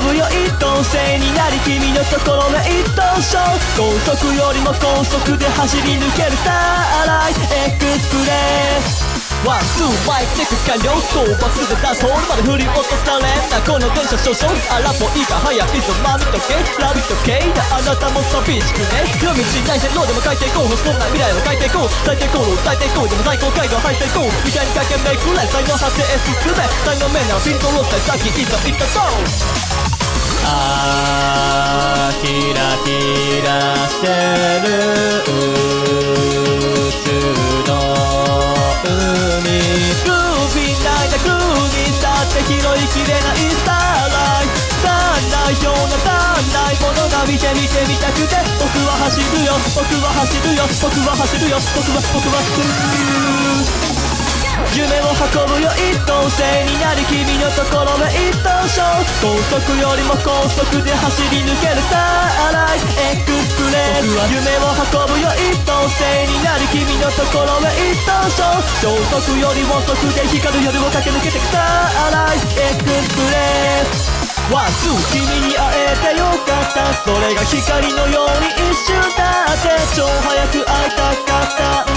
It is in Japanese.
飛ぶよ一等星になり君のところの一等賞高速よりも高速で走り抜けるターライトエクスプレスワンツーファイクテク完了討伐で出すホールまで振り落とされたこの電車少々荒っぽいが速いぞまみとけラビット系だあなたも寂しくね夜道線ローでも書いていこうそんな未来は書いていこう最低高度最低高でも最高回路入っていこう未来に駆けめくれ才能発生進め才能面ならピントロスでさいざいったぞしてる宇宙の海グービーないなグーにだって拾いきれないスターライト足んないような足んないものが見て見てみたくて僕は走るよ僕は走るよ僕は走るよ僕は僕は走る夢を運ぶよ一等星になり君のところへ一等賞高速よりも高速で走り抜ける starlight express 夢を運ぶよ一等星になり君のところへ一等賞。超速よりも速で光る夜を駆け抜けてく starlight express。 one、two、君に会えてよかった。それが光のように一瞬だって。超早く会いたかった。